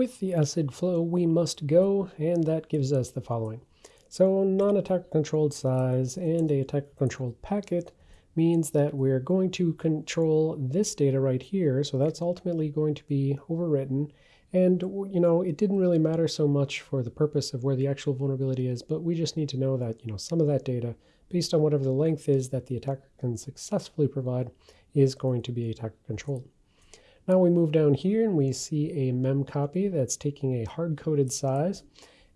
With the acid flow, we must go, and that gives us the following. So non-attacker controlled size and a attacker controlled packet means that we're going to control this data right here. So that's ultimately going to be overwritten. And, you know, it didn't really matter so much for the purpose of where the actual vulnerability is, but we just need to know that, you know, some of that data, based on whatever the length is that the attacker can successfully provide, is going to be attacker controlled. Now we move down here and we see a mem copy that's taking a hard-coded size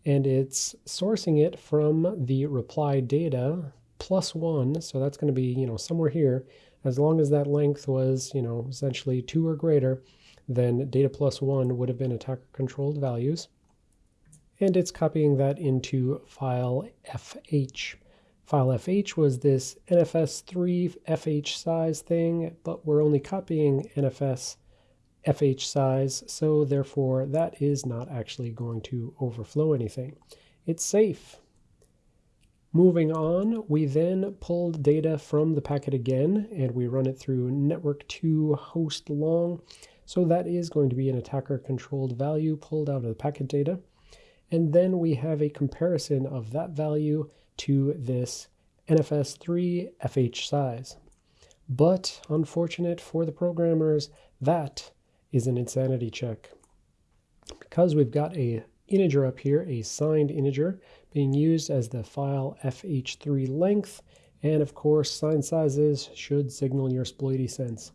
and it's sourcing it from the reply data plus one. So that's going to be, you know, somewhere here. As long as that length was, you know, essentially two or greater, then data plus one would have been attacker controlled values. And it's copying that into file FH. File FH was this NFS3 FH size thing, but we're only copying NFS FH size, so therefore that is not actually going to overflow anything. It's safe. Moving on, we then pulled data from the packet again, and we run it through network 2 host long. So that is going to be an attacker-controlled value pulled out of the packet data. And then we have a comparison of that value to this NFS3 FH size. But unfortunate for the programmers, that is an insanity check. Because we've got a integer up here, a signed integer, being used as the file fh3 length, and of course signed sizes should signal your exploity sense.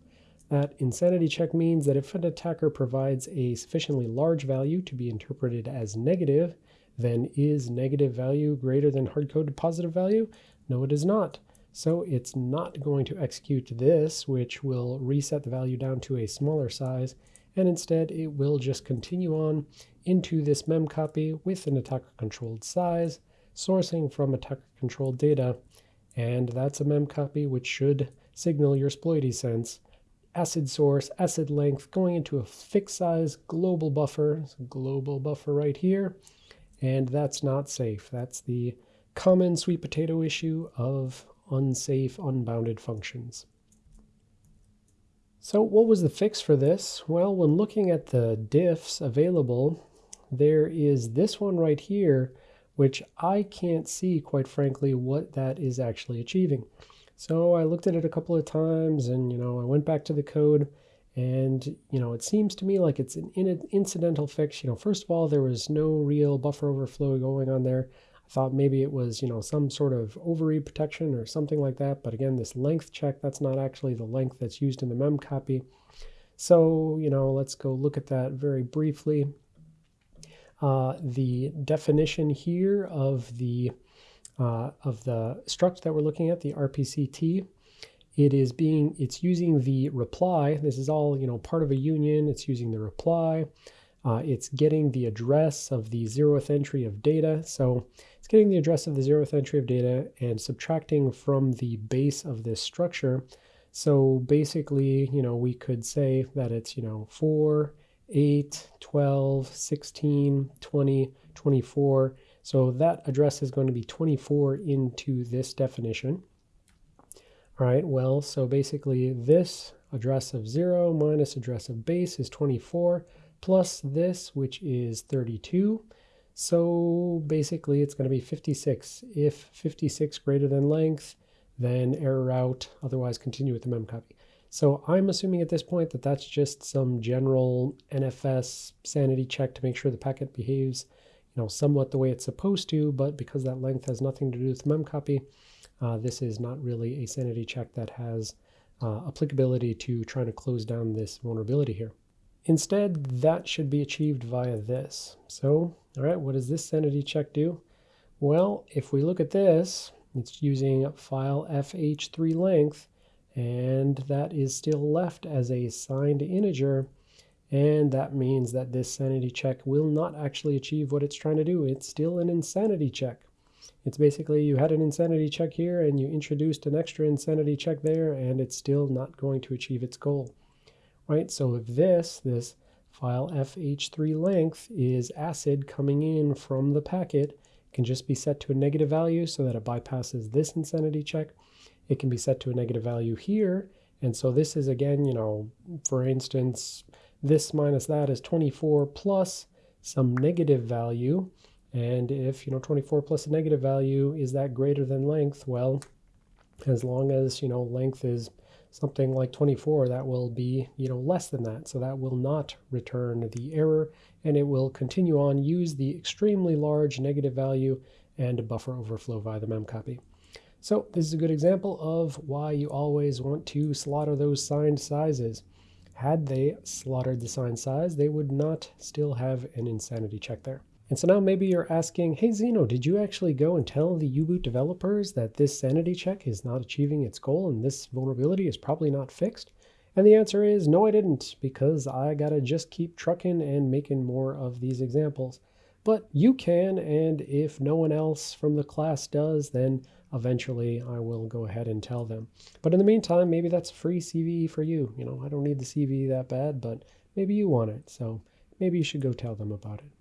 That insanity check means that if an attacker provides a sufficiently large value to be interpreted as negative, then is negative value greater than hard-coded positive value? No, it is not. So it's not going to execute this, which will reset the value down to a smaller size, and instead it will just continue on into this mem copy with an attacker controlled size, sourcing from attacker controlled data, and that's a mem copy which should signal your exploity sense. Acid source, acid length, going into a fixed size global buffer, global buffer right here, and that's not safe. That's the common sweet potato issue of unsafe unbounded functions. So what was the fix for this? Well, when looking at the diffs available, there is this one right here, which I can't see, quite frankly, what that is actually achieving. So I looked at it a couple of times and, you know, I went back to the code and, you know, it seems to me like it's an incidental fix. You know, first of all, there was no real buffer overflow going on there thought maybe it was, you know, some sort of ovary protection or something like that. But again, this length check, that's not actually the length that's used in the mem copy. So, you know, let's go look at that very briefly. Uh, the definition here of the uh, of the struct that we're looking at, the RPCT, it is being, it's using the reply. This is all, you know, part of a union. It's using the reply. Uh, it's getting the address of the zeroth entry of data. So it's getting the address of the zeroth entry of data and subtracting from the base of this structure. So basically, you know, we could say that it's, you know, 4, 8, 12, 16, 20, 24. So that address is going to be 24 into this definition. All right, well, so basically this address of 0 minus address of base is 24 plus this, which is 32. So basically it's going to be 56. If 56 greater than length, then error out, otherwise continue with the mem copy. So I'm assuming at this point that that's just some general NFS sanity check to make sure the packet behaves you know, somewhat the way it's supposed to, but because that length has nothing to do with mem copy, uh, this is not really a sanity check that has uh, applicability to trying to close down this vulnerability here. Instead, that should be achieved via this. So, all right, what does this sanity check do? Well, if we look at this, it's using file fh3 length, and that is still left as a signed integer, and that means that this sanity check will not actually achieve what it's trying to do. It's still an insanity check. It's basically you had an insanity check here and you introduced an extra insanity check there, and it's still not going to achieve its goal right? So if this, this file fh3 length is acid coming in from the packet, it can just be set to a negative value so that it bypasses this insanity check. It can be set to a negative value here. And so this is again, you know, for instance, this minus that is 24 plus some negative value. And if, you know, 24 plus a negative value is that greater than length, well, as long as, you know, length is something like 24, that will be, you know, less than that. So that will not return the error and it will continue on, use the extremely large negative value and buffer overflow via the memcopy. So this is a good example of why you always want to slaughter those signed sizes. Had they slaughtered the signed size, they would not still have an insanity check there. And so now maybe you're asking, hey Xeno, did you actually go and tell the U-Boot developers that this sanity check is not achieving its goal and this vulnerability is probably not fixed? And the answer is no, I didn't, because I gotta just keep trucking and making more of these examples. But you can, and if no one else from the class does, then eventually I will go ahead and tell them. But in the meantime, maybe that's free CVE for you. You know, I don't need the CVE that bad, but maybe you want it. So maybe you should go tell them about it.